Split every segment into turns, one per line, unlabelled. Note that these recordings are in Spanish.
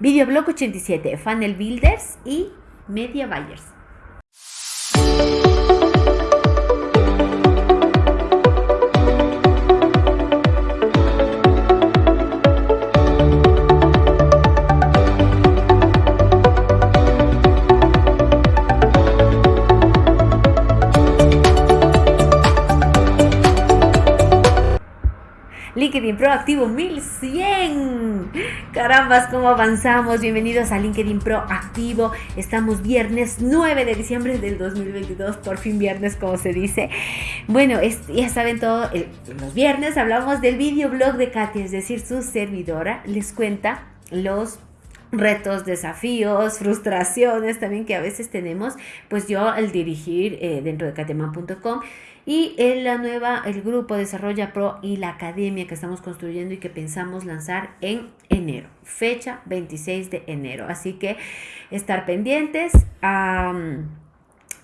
Videoblog 87, Funnel Builders y Media Buyers. LinkedIn Pro Activo 1100. Carambas, cómo avanzamos. Bienvenidos a LinkedIn Pro Activo. Estamos viernes 9 de diciembre del 2022, por fin viernes, como se dice. Bueno, ya saben todo, los viernes hablamos del videoblog de Katia, es decir, su servidora les cuenta los retos, desafíos, frustraciones también que a veces tenemos, pues yo al dirigir eh, dentro de kateman.com y en la nueva, el grupo Desarrolla Pro y la academia que estamos construyendo y que pensamos lanzar en enero, fecha 26 de enero. Así que estar pendientes.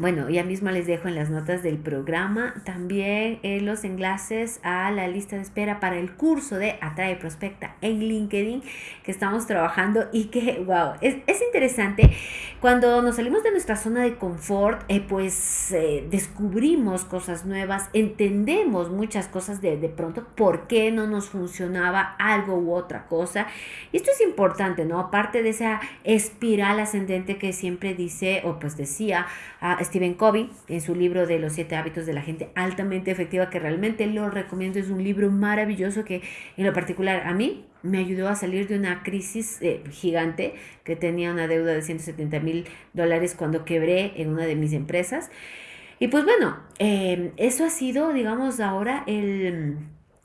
Bueno, ya mismo les dejo en las notas del programa también eh, los enlaces a la lista de espera para el curso de Atrae Prospecta en LinkedIn que estamos trabajando y que, wow, es, interesante. Cuando nos salimos de nuestra zona de confort, eh, pues eh, descubrimos cosas nuevas, entendemos muchas cosas de, de pronto, por qué no nos funcionaba algo u otra cosa. Y esto es importante, ¿no? Aparte de esa espiral ascendente que siempre dice, o pues decía, a Stephen Covey en su libro de los siete hábitos de la gente altamente efectiva, que realmente lo recomiendo. Es un libro maravilloso que en lo particular a mí me ayudó a salir de una crisis eh, gigante que tenía una deuda de 170 mil dólares cuando quebré en una de mis empresas. Y pues bueno, eh, eso ha sido, digamos, ahora el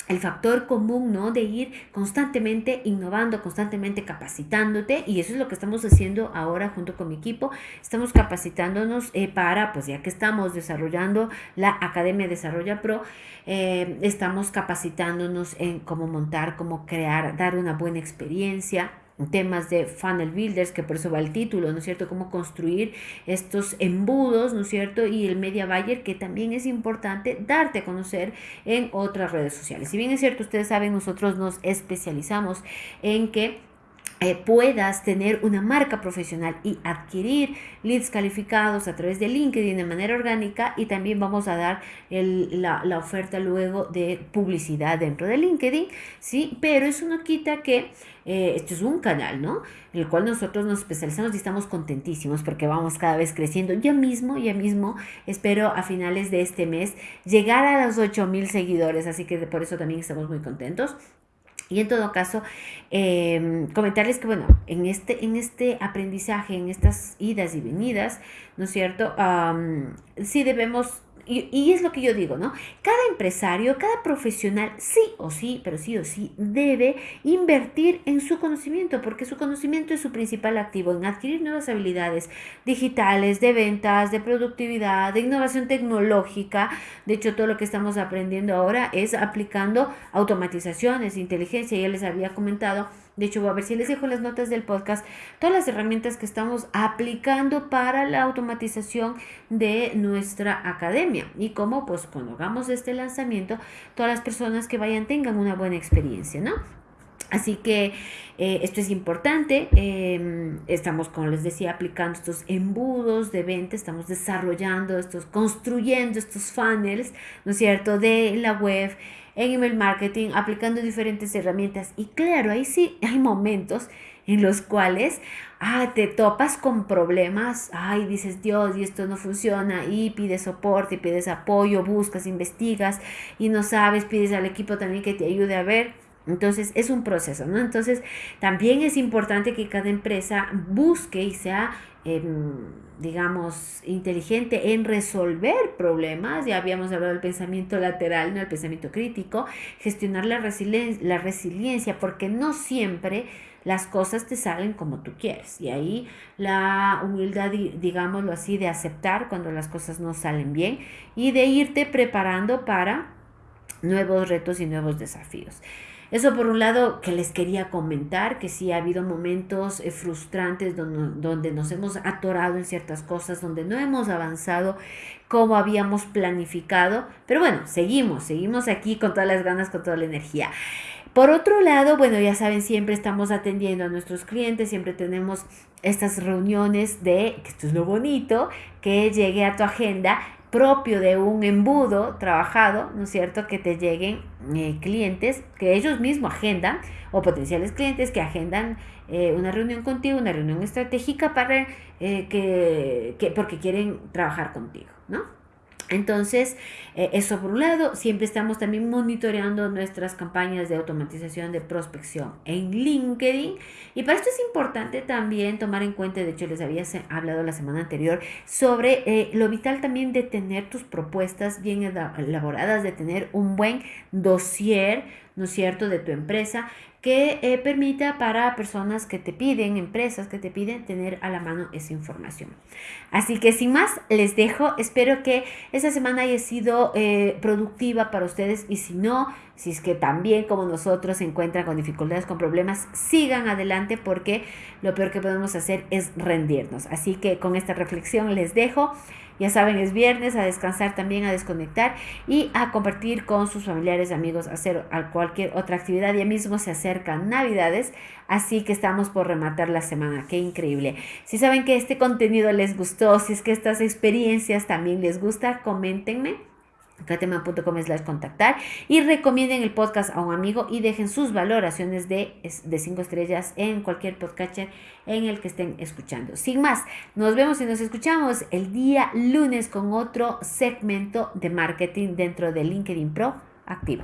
el factor común, ¿no? De ir constantemente innovando, constantemente capacitándote y eso es lo que estamos haciendo ahora junto con mi equipo. Estamos capacitándonos eh, para, pues ya que estamos desarrollando la Academia Desarrolla Pro, eh, estamos capacitándonos en cómo montar, cómo crear, dar una buena experiencia temas de funnel builders, que por eso va el título, ¿no es cierto? Cómo construir estos embudos, ¿no es cierto? Y el media buyer, que también es importante darte a conocer en otras redes sociales. Si bien es cierto, ustedes saben, nosotros nos especializamos en que eh, puedas tener una marca profesional y adquirir leads calificados a través de LinkedIn de manera orgánica y también vamos a dar la, la, oferta luego de publicidad dentro de LinkedIn, ¿sí? Pero eso no quita que eh, esto es un canal, ¿no? En el cual nosotros nos especializamos y estamos contentísimos porque vamos cada vez creciendo. Ya mismo, ya mismo, espero a finales de este mes llegar a los 8 mil seguidores, así que por eso también estamos muy contentos. Y en todo caso, em, comentarles que, bueno, en este, en este aprendizaje, en estas idas y venidas, ¿no es cierto? sí debemos y, es lo que yo digo, ¿no? Cada empresario, cada profesional, sí o sí, pero sí o sí, debe invertir en su conocimiento, porque su conocimiento es su principal activo, en adquirir nuevas habilidades digitales, de ventas, de productividad, de innovación tecnológica. De hecho, todo lo que estamos aprendiendo ahora es aplicando automatizaciones, inteligencia, ya les había comentado de hecho, a ver si les dejo las notas del podcast, todas las herramientas que estamos aplicando para la automatización de nuestra academia y cómo, pues, cuando hagamos este lanzamiento, todas las personas que vayan tengan una buena experiencia, ¿no? Así que eh, esto es importante. Em, estamos, como les decía, aplicando estos embudos de venta, estamos desarrollando estos, construyendo estos funnels, ¿no es cierto?, de la web en email marketing, aplicando diferentes herramientas. Y claro, ahí sí hay momentos en los cuales ah, te topas con problemas, ay, dices, Dios, y esto no funciona, y pides soporte, pides apoyo, buscas, investigas, y no sabes, pides al equipo también que te ayude a ver. Entonces es un proceso, ¿no? Entonces también es importante que cada empresa busque y sea digamos, inteligente en resolver problemas, ya habíamos hablado del pensamiento lateral, no el pensamiento crítico, gestionar la, la resiliencia, porque no siempre las cosas te salen como tú quieres. Y ahí la humildad, digámoslo así, de aceptar cuando las cosas no salen bien y de irte preparando para nuevos retos y nuevos desafíos. Eso por un lado que les quería comentar, que sí ha habido momentos eh, frustrantes donde, donde nos hemos atorado en ciertas cosas, donde no hemos avanzado como habíamos planificado, pero bueno, seguimos, seguimos aquí con todas las ganas, con toda la energía. Por otro lado, bueno, ya saben, siempre estamos atendiendo a nuestros clientes, siempre tenemos estas reuniones de, que esto es lo bonito, que llegue a tu agenda propio de un embudo trabajado, ¿no es cierto? Que te lleguen eh, clientes que ellos mismos agendan o potenciales clientes que agendan eh, una reunión contigo, una reunión estratégica para eh, que, que, porque quieren trabajar contigo, ¿no? Entonces, eh, eso por un lado, siempre estamos también monitoreando nuestras campañas de automatización de prospección en LinkedIn. Y para esto es importante también tomar en cuenta, de hecho les había hablado la semana anterior, sobre eh, lo vital también de tener tus propuestas bien elaboradas, de tener un buen dossier, ¿no es cierto?, de tu empresa que eh, permita para personas que te piden, empresas que te piden, tener a la mano esa información. Así que sin más, les dejo. Espero que esta semana haya sido eh, productiva para ustedes y si no, si es que también como nosotros se encuentran con dificultades, con problemas, sigan adelante porque lo peor que podemos hacer es rendirnos. Así que con esta reflexión les dejo. Ya saben, es viernes, a descansar también, a desconectar y a compartir con sus familiares, amigos, hacer cualquier otra actividad. Ya mismo se acercan Navidades, así que estamos por rematar la semana. Qué increíble. Si saben que este contenido les gustó, si es que estas experiencias también les gusta, coméntenme catema.com slash contactar y recomienden el podcast a un amigo y dejen sus valoraciones de, de cinco estrellas en cualquier podcatcher en el que estén escuchando. Sin más, nos vemos y nos escuchamos el día lunes con otro segmento de marketing dentro de LinkedIn Pro activo.